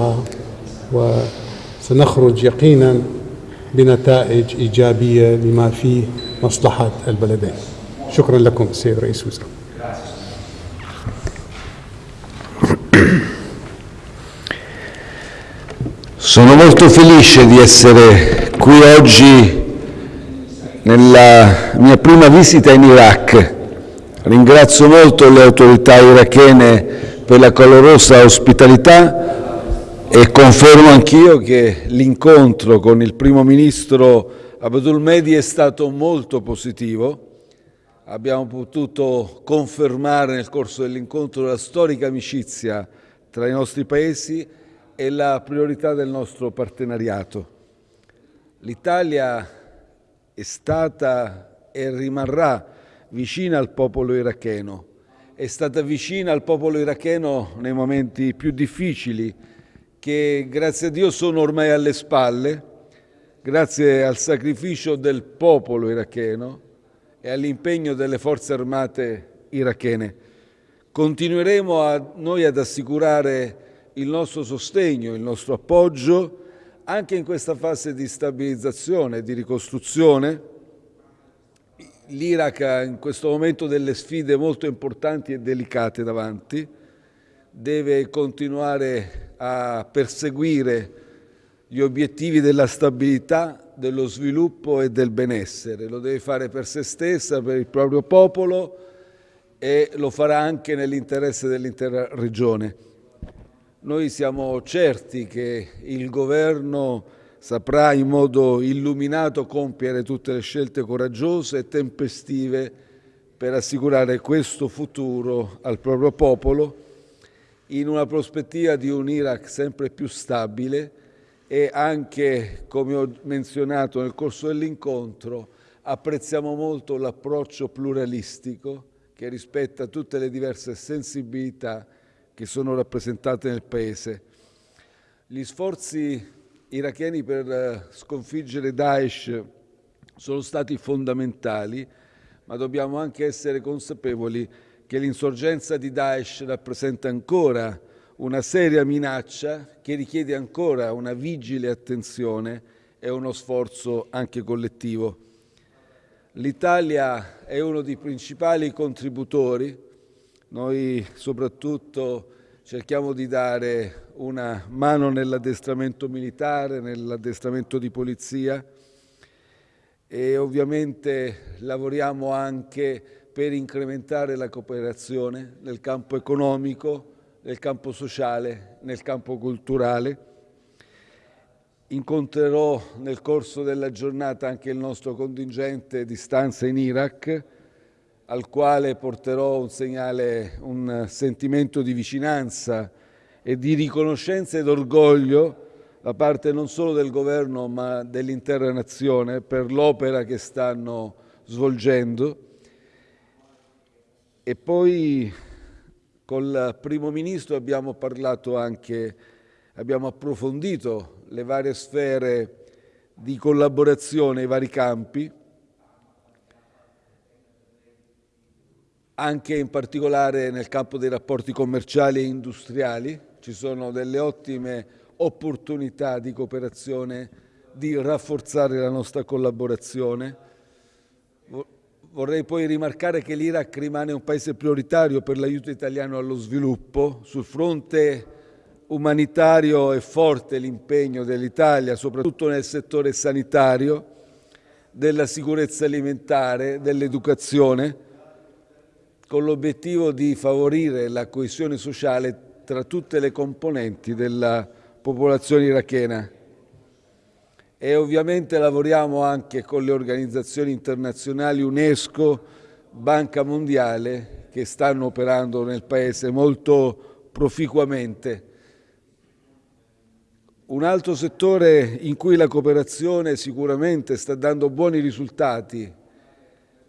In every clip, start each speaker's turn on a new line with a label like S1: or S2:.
S1: معه وسنخرج يقينا بنتائج إيجابية لما فيه مصلحة البلدين شكرا لكم السيد رئيس الوزراء
S2: Sono molto felice di essere qui oggi nella mia prima visita in Iraq. Ringrazio molto le autorità irachene per la calorosa ospitalità e confermo anch'io che l'incontro con il primo ministro Abdul Mehdi è stato molto positivo. Abbiamo potuto confermare nel corso dell'incontro la storica amicizia tra i nostri paesi e la priorità del nostro partenariato. L'Italia è stata e rimarrà vicina al popolo iracheno, è stata vicina al popolo iracheno nei momenti più difficili che grazie a Dio sono ormai alle spalle, grazie al sacrificio del popolo iracheno e all'impegno delle forze armate irachene. Continueremo a, noi ad assicurare il nostro sostegno, il nostro appoggio anche in questa fase di stabilizzazione di ricostruzione. L'Iraq ha in questo momento delle sfide molto importanti e delicate davanti, deve continuare a perseguire gli obiettivi della stabilità, dello sviluppo e del benessere. Lo deve fare per se stessa, per il proprio popolo e lo farà anche nell'interesse dell'intera regione. Noi siamo certi che il Governo saprà in modo illuminato compiere tutte le scelte coraggiose e tempestive per assicurare questo futuro al proprio popolo in una prospettiva di un Iraq sempre più stabile e anche, come ho menzionato nel corso dell'incontro, apprezziamo molto l'approccio pluralistico che rispetta tutte le diverse sensibilità che sono rappresentate nel Paese. Gli sforzi iracheni per eh, sconfiggere Daesh sono stati fondamentali, ma dobbiamo anche essere consapevoli che l'insorgenza di Daesh rappresenta ancora una seria minaccia che richiede ancora una vigile attenzione e uno sforzo anche collettivo. L'Italia è uno dei principali contributori, noi soprattutto cerchiamo di dare una mano nell'addestramento militare, nell'addestramento di polizia e ovviamente lavoriamo anche per incrementare la cooperazione nel campo economico, nel campo sociale, nel campo culturale. Incontrerò nel corso della giornata anche il nostro contingente di stanza in Iraq, al quale porterò un segnale, un sentimento di vicinanza e di riconoscenza ed orgoglio da parte non solo del governo ma dell'intera nazione per l'opera che stanno svolgendo. E poi Col Primo Ministro abbiamo parlato anche, abbiamo approfondito le varie sfere di collaborazione, i vari campi, anche in particolare nel campo dei rapporti commerciali e industriali. Ci sono delle ottime opportunità di cooperazione, di rafforzare la nostra collaborazione. Vorrei poi rimarcare che l'Iraq rimane un paese prioritario per l'aiuto italiano allo sviluppo. Sul fronte umanitario è forte l'impegno dell'Italia, soprattutto nel settore sanitario, della sicurezza alimentare, dell'educazione, con l'obiettivo di favorire la coesione sociale tra tutte le componenti della popolazione irachena e ovviamente lavoriamo anche con le organizzazioni internazionali UNESCO, Banca Mondiale, che stanno operando nel Paese molto proficuamente. Un altro settore in cui la cooperazione sicuramente sta dando buoni risultati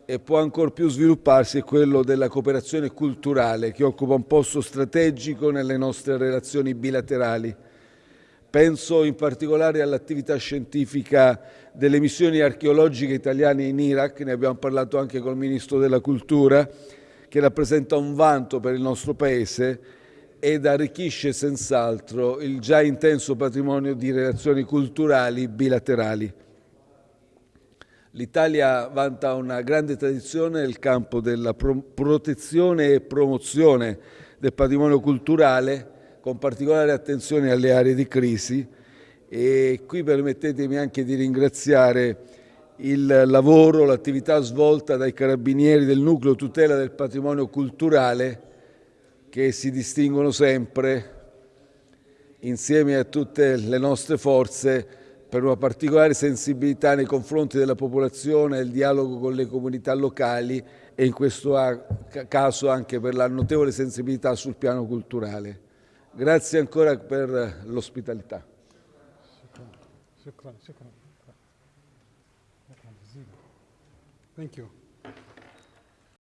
S2: e può ancor più svilupparsi è quello della cooperazione culturale, che occupa un posto strategico nelle nostre relazioni bilaterali. Penso in particolare all'attività scientifica delle missioni archeologiche italiane in Iraq, ne abbiamo parlato anche col Ministro della Cultura, che rappresenta un vanto per il nostro Paese ed arricchisce senz'altro il già intenso patrimonio di relazioni culturali bilaterali. L'Italia vanta una grande tradizione nel campo della protezione e promozione del patrimonio culturale, con particolare attenzione alle aree di crisi e qui permettetemi anche di ringraziare il lavoro, l'attività svolta dai carabinieri del nucleo tutela del patrimonio culturale che si distinguono sempre insieme a tutte le nostre forze per una particolare sensibilità nei confronti della popolazione, il dialogo con le comunità locali e in questo caso anche per la notevole sensibilità sul piano culturale. Grazie ancora per l'ospitalità.
S1: Thank you.